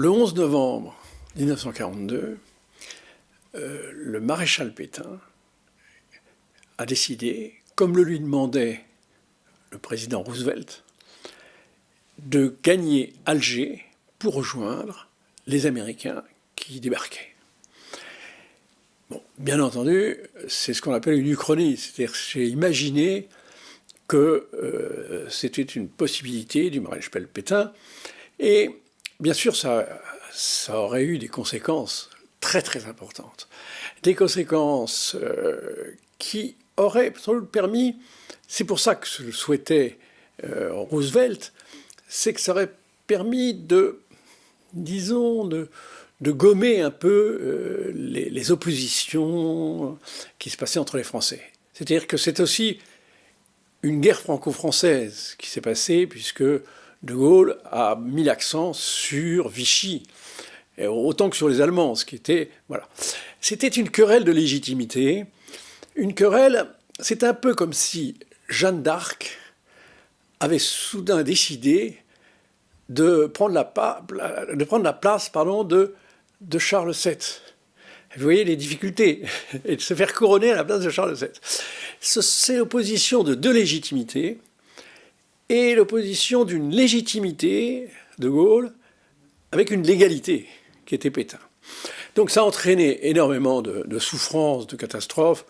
le 11 novembre 1942, euh, le maréchal Pétain a décidé, comme le lui demandait le président Roosevelt, de gagner Alger pour rejoindre les Américains qui débarquaient. Bien entendu, c'est ce qu'on appelle une uchronie, c'est-à-dire j'ai imaginé que euh, c'était une possibilité du maréchal Pétain, et bien sûr ça, aurait eu des conséquences très très importantes, des conséquences euh, qui auraient sans permis, c'est pour ça que je le souhaitais euh, Roosevelt, c'est que ça aurait permis de, disons, de, de gommer un peu euh, les, oppositions qui se passaient entre les Français. C'est-à-dire que c'est aussi une guerre franco-française qui s'est passée, puisque De Gaulle a mis l'accent sur Vichy, autant que sur les Allemands, ce qui était... Voilà. C'était une querelle de légitimité. Une querelle, c'est un peu comme si Jeanne d'Arc avait soudain décidé de prendre la, place pardon, de Charles VII. Vous voyez les difficultés, et de se faire couronner à la place de Charles VII. C'est l'opposition de deux légitimités, et l'opposition d'une légitimité de Gaulle avec une légalité qui était Pétain. Donc ça a entraîné énormément de, souffrances, de catastrophes,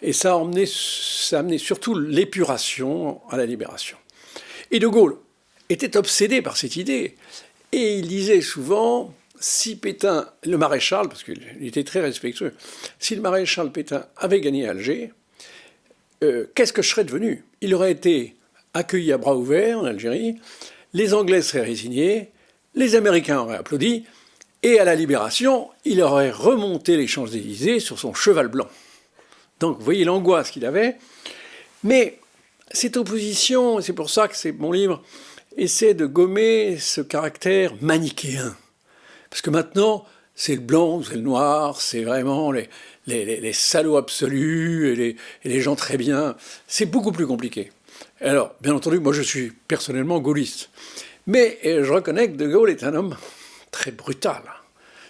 et ça a, ça a amené surtout l'épuration à la libération. Et De Gaulle était obsédé par cette idée. Et il disait souvent, si Pétain, le maréchal, parce qu'il était très respectueux, si le maréchal Pétain avait gagné Alger, euh, qu'est-ce que je serais devenu? Il aurait été accueilli à bras ouverts en Algérie, les Anglais seraient résignés, les Américains auraient applaudi, et à la libération, il aurait remonté les Champs-Élysées sur son cheval blanc. Donc vous voyez l'angoisse qu'il avait. Mais cette opposition, c'est pour ça que c'est mon livre, essaie de gommer ce caractère manichéen. Parce que maintenant, c'est le blanc, c'est le noir, c'est vraiment les, salauds absolus et les, gens très bien. C'est beaucoup plus compliqué. Alors, bien entendu, moi je suis personnellement gaulliste. Mais je reconnais que De Gaulle est un homme très brutal,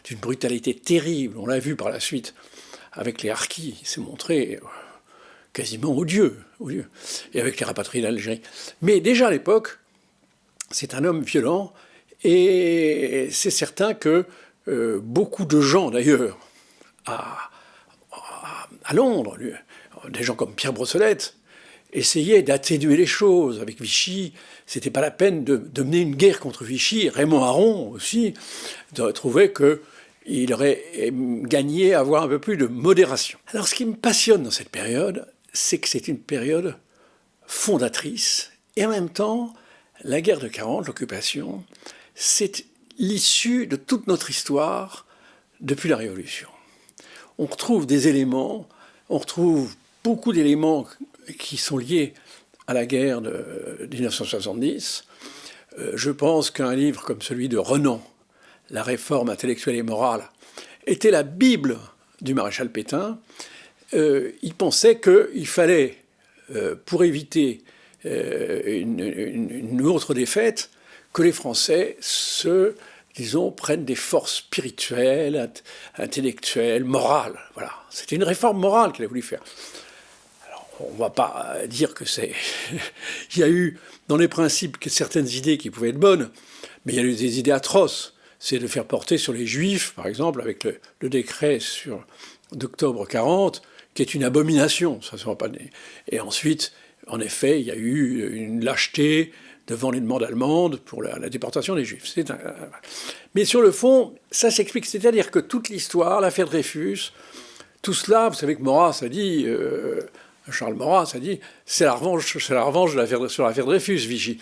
d'une brutalité terrible. On l'a vu par la suite avec les harkis, il s'est montré quasiment odieux, odieux, et avec les rapatriés d'Algérie. Mais déjà à l'époque, c'est un homme violent, et c'est certain que euh, beaucoup de gens, d'ailleurs, à, à, Londres, des gens comme Pierre Brossolette, essayaient d'atténuer les choses. Avec Vichy, c'était pas la peine de, mener une guerre contre Vichy. Raymond Aron aussi trouvait qu'il aurait gagné à avoir un peu plus de modération. Alors ce qui me passionne dans cette période, c'est que c'est une période fondatrice et en même temps la guerre de 40, l'occupation, c'est l'issue de toute notre histoire depuis la Révolution. On retrouve des éléments, on retrouve beaucoup d'éléments qui sont liés à la guerre de 1970. Euh, je pense qu'un livre comme celui de Renan, La réforme intellectuelle et morale, était la Bible du maréchal Pétain. Euh, il pensait qu'il fallait, euh, pour éviter une, autre défaite, que les Français se, disons, prennent des forces spirituelles, intellectuelles, morales. Voilà. C'était une réforme morale qu'il a voulu faire. On ne va pas dire que c'est... il y a eu, dans les principes, certaines idées qui pouvaient être bonnes, mais il y a eu des idées atroces. C'est de faire porter sur les Juifs, par exemple, avec le, décret d'octobre 40, qui est une abomination. Ça, ça pas... Et ensuite, en effet, il y a eu une lâcheté devant les demandes allemandes pour la, déportation des Juifs. Mais sur le fond, ça s'explique. C'est-à-dire que toute l'histoire, l'affaire Dreyfus, tout cela, vous savez que Maurras a dit, euh, Charles Maurras a dit, c'est la revanche, c'est la revanche de sur l'affaire Dreyfus, Vichy.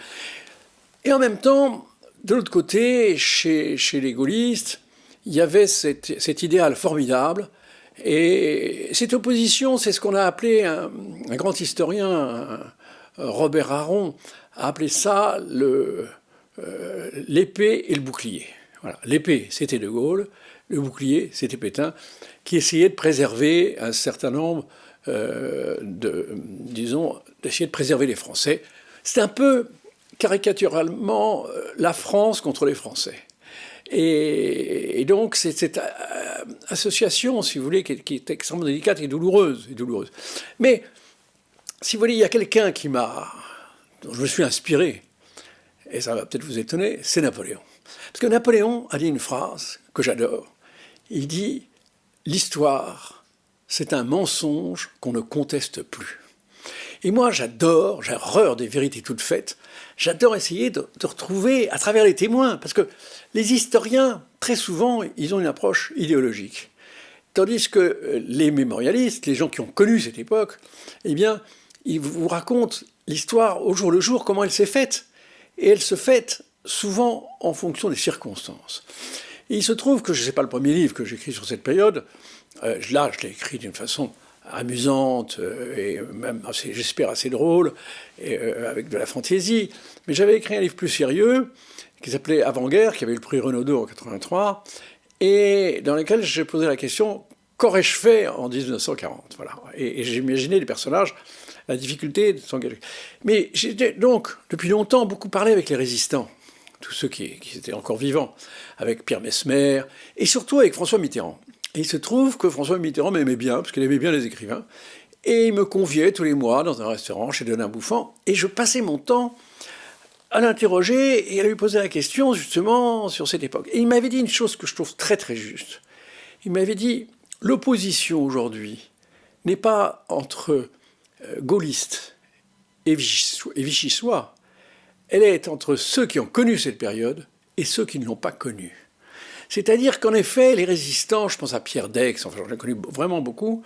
Et en même temps, de l'autre côté, chez, les gaullistes, il y avait cet idéal formidable et cette opposition, c'est ce qu'on a appelé, un, grand historien, Robert Aron, a appelé ça euh, l'épée et le bouclier. L'épée, c'était De Gaulle, le bouclier, c'était Pétain, qui essayait de préserver un certain nombre euh, de, disons, d'essayer de préserver les Français. C'est un peu caricaturalement euh, la France contre les Français. Et, donc, c'est cette euh, association, si vous voulez, qui, est extrêmement délicate et douloureuse, et douloureuse. Mais, si vous voulez, il y a quelqu'un qui m'a, dont je me suis inspiré, et ça va peut-être vous étonner, c'est Napoléon. Parce que Napoléon a dit une phrase que j'adore. Il dit L'histoire, c'est un mensonge qu'on ne conteste plus. Et moi, j'adore, j'ai horreur des vérités toutes faites. J'adore essayer de, retrouver à travers les témoins, parce que les historiens, très souvent, ils ont une approche idéologique. Tandis que euh, les mémorialistes, les gens qui ont connu cette époque, eh bien, ils vous racontent l'histoire au jour le jour, comment elle s'est faite. Et elle se fait souvent en fonction des circonstances. Il se trouve que, je ne sais pas le premier livre que j'écris sur cette période, là je l'ai écrit d'une façon amusante euh, et même, j'espère, assez drôle, euh, avec de la fantaisie. Mais j'avais écrit un livre plus sérieux qui s'appelait Avant-guerre, qui avait eu le prix Renaudot en 83, et dans lequel j'ai posé la question qu'aurais-je fait en 1940 voilà. Et, et j'ai imaginé les personnages, la difficulté de s'engager. Mais j'ai donc, depuis longtemps, beaucoup parlé avec les résistants, tous ceux qui, qui étaient encore vivants, avec Pierre Mesmer, et surtout avec François Mitterrand. Et il se trouve que François Mitterrand m'aimait bien, parce qu'il aimait bien les écrivains, et il me conviait tous les mois dans un restaurant chez Denain Bouffant, et je passais mon temps à l'interroger et à lui poser la question justement sur cette époque. Et il m'avait dit une chose que je trouve très très juste. Il m'avait dit, l'opposition aujourd'hui n'est pas entre euh, gaullistes et vichysois, elle est entre ceux qui ont connu cette période et ceux qui ne l'ont pas connue. C'est-à-dire qu'en effet, les résistants, je pense à Pierre Dex, enfin j'en ai connu vraiment beaucoup,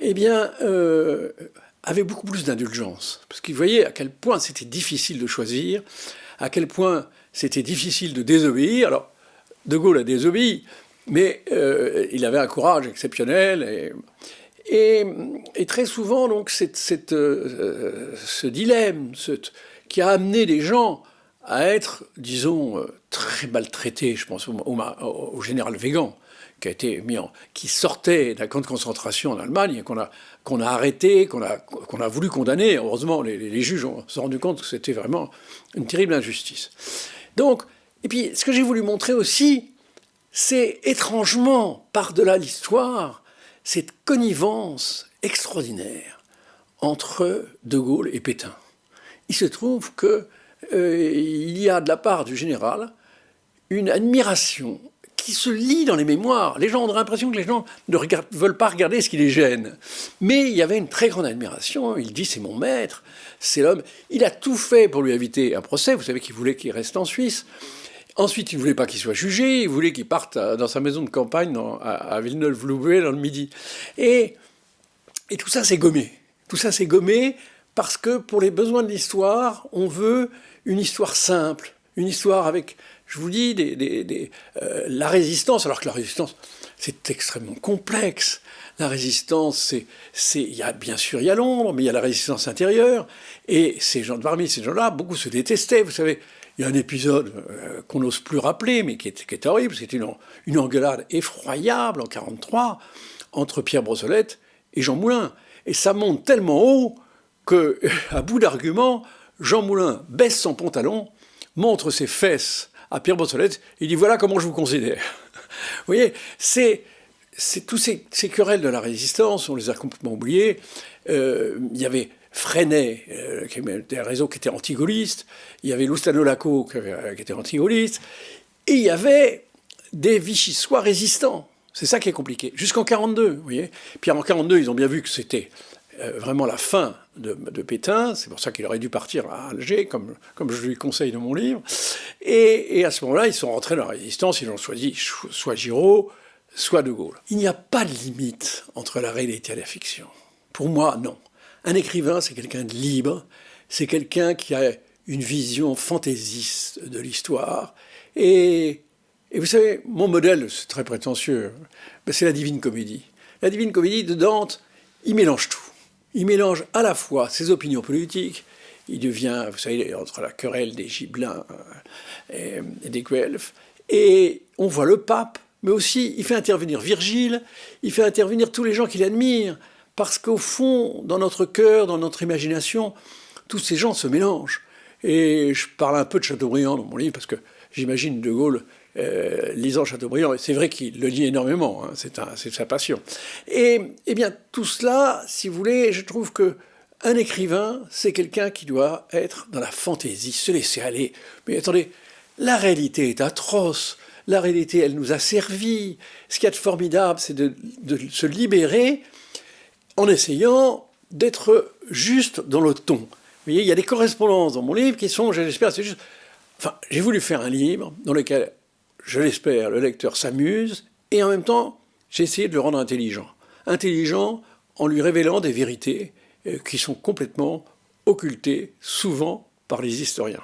eh bien, euh, avaient beaucoup plus d'indulgence. Parce qu'ils voyaient à quel point c'était difficile de choisir, à quel point c'était difficile de désobéir. Alors, De Gaulle a désobéi, mais euh, il avait un courage exceptionnel. Et, très souvent, donc, euh, ce dilemme qui a amené des gens à être, disons, euh, très maltraité, je pense au, général Végan, qui sortait d'un camp de concentration en Allemagne, qu'on a, arrêté, qu'on a, voulu condamner. Heureusement, les, juges ont, se sont rendus compte que c'était vraiment une terrible injustice. Donc, et puis, ce que j'ai voulu montrer aussi, c'est étrangement, par-delà l'histoire, cette connivence extraordinaire entre De Gaulle et Pétain. Il se trouve que euh, il y a de la part du général une admiration qui se lit dans les mémoires. Les gens ont l'impression que les gens ne veulent pas regarder ce qui les gêne. Mais il y avait une très grande admiration. Il dit c'est mon maître, c'est l'homme. Il a tout fait pour lui éviter un procès. Vous savez qu'il voulait qu'il reste en Suisse. Ensuite, il ne voulait pas qu'il soit jugé. Il voulait qu'il parte dans sa maison de campagne à, Villeneuve-Loubet dans le Midi. Et, et tout ça s'est gommé. Tout ça s'est gommé parce que pour les besoins de l'histoire, on veut une histoire simple, une histoire avec, je vous dis, euh, la résistance, alors que la résistance, c'est extrêmement complexe. La résistance, c'est, il y a bien sûr il y a l'ombre, mais il y a la résistance intérieure. Et ces gens, parmi ces gens-là, beaucoup se détestaient. Vous savez, il y a un épisode euh, qu'on n'ose plus rappeler, mais qui est, qui est horrible. C'était une, une, engueulade effroyable en 43 entre Pierre Brossolette et Jean Moulin. Et ça monte tellement haut que, à bout d'arguments, Jean Moulin baisse son pantalon, montre ses fesses à Pierre Brossolette, et dit voilà comment je vous considère. vous voyez, c'est tous ces, querelles de la résistance, on les a complètement oubliées. Euh, il y avait Freinet, euh, qui était un réseau qui était anti-gaulliste, il y avait Loustanolaco qui, qui était anti-gaulliste, et il y avait des Vichysois résistants. C'est ça qui est compliqué. Jusqu'en 42, vous voyez. Puis en 42, ils ont bien vu que c'était euh, vraiment la fin de, Pétain, c'est pour ça qu'il aurait dû partir à Alger, comme, comme je lui conseille dans mon livre. Et, à ce moment-là, ils sont rentrés dans la résistance, ils ont choisi soit Giraud, soit De Gaulle. Il n'y a pas de limite entre la réalité et la fiction. Pour moi, non. Un écrivain, c'est quelqu'un de libre, c'est quelqu'un qui a une vision fantaisiste de l'histoire. Et, et, vous savez, mon modèle, c'est très prétentieux, c'est la Divine Comédie. La Divine Comédie de Dante, il mélange tout il mélange à la fois ses opinions politiques, il devient, vous savez, entre la querelle des Gibelins euh, et, des Guelfes, et on voit le pape, mais aussi il fait intervenir Virgile, il fait intervenir tous les gens qu'il admire, parce qu'au fond, dans notre cœur, dans notre imagination, tous ces gens se mélangent. Et je parle un peu de Chateaubriand dans mon livre, parce que j'imagine De Gaulle euh, lisant Chateaubriand. C'est vrai qu'il le lit énormément, hein, c'est sa passion. Et, eh bien, tout cela, si vous voulez, je trouve que un écrivain, c'est quelqu'un qui doit être dans la fantaisie, se laisser aller. Mais attendez, la réalité est atroce. La réalité, elle nous a servi. Ce qui est formidable, c'est de, se libérer en essayant d'être juste dans le ton. Vous voyez, il y a des correspondances dans mon livre qui sont, je l'espère, c'est juste... Enfin, j'ai voulu faire un livre dans lequel, je l'espère, le lecteur s'amuse, et en même temps, j'ai essayé de le rendre intelligent. Intelligent en lui révélant des vérités euh, qui sont complètement occultées, souvent par les historiens.